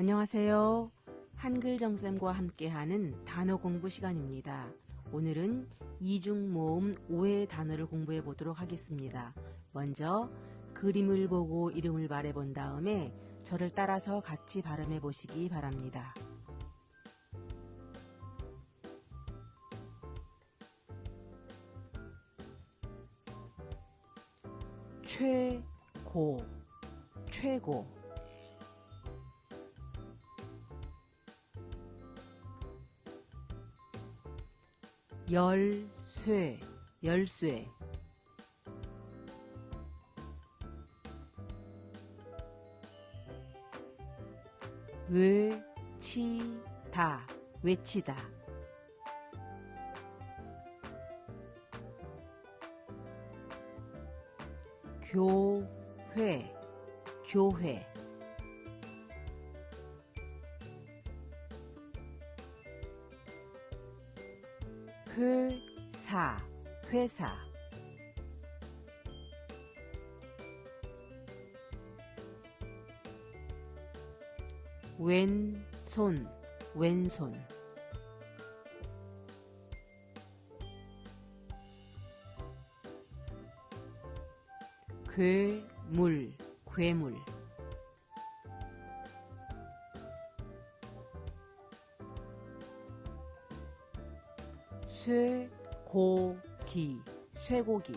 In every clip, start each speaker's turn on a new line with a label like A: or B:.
A: 안녕하세요. 한글 정쌤과 함께하는 단어 공부 시간입니다. 오늘은 이중 모음 5의 단어를 공부해 보도록 하겠습니다. 먼저 그림을 보고 이름을 말해 본 다음에 저를 따라서 같이 발음해 보시기 바랍니다. 최고 최고 열쇠 열쇠. 외치다 외치다. 교회 교회 회사 회사. 왼손 왼손. 괴물 괴물 쇠고기 쇠고기.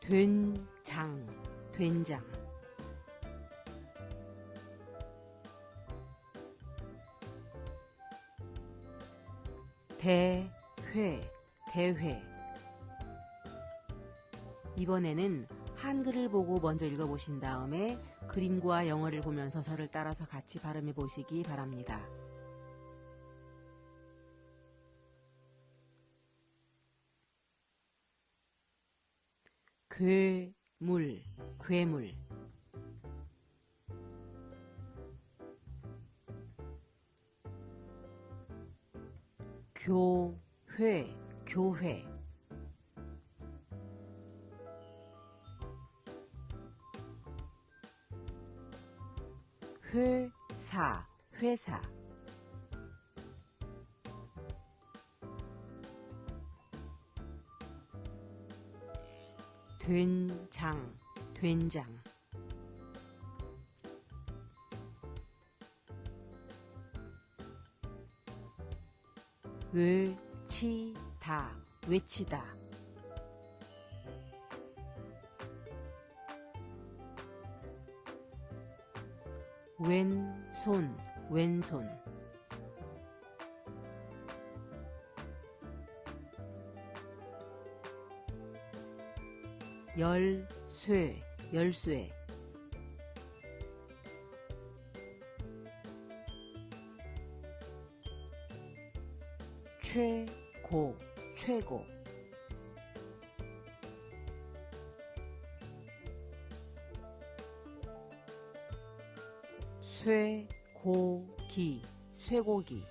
A: 된장 된장. 대회 대회. 이번에는 한글을 보고 먼저 읽어보신 다음에 그림과 영어를 보면서 저를 따라서 같이 발음해 보시기 바랍니다. 괴물, 괴물 교회, 교회 회사, 회사. 된장, 된장. 외치다, 외치다 왼손, 왼손. 열쇠, 열쇠. 최고, 최고 쇠고기, 쇠고기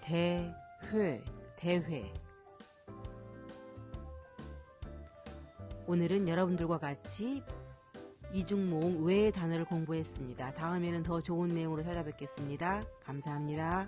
A: 대회, 대회 오늘은 여러분들과 같이 이중모음 외의 단어를 공부했습니다. 다음에는 더 좋은 내용으로 찾아뵙겠습니다. 감사합니다.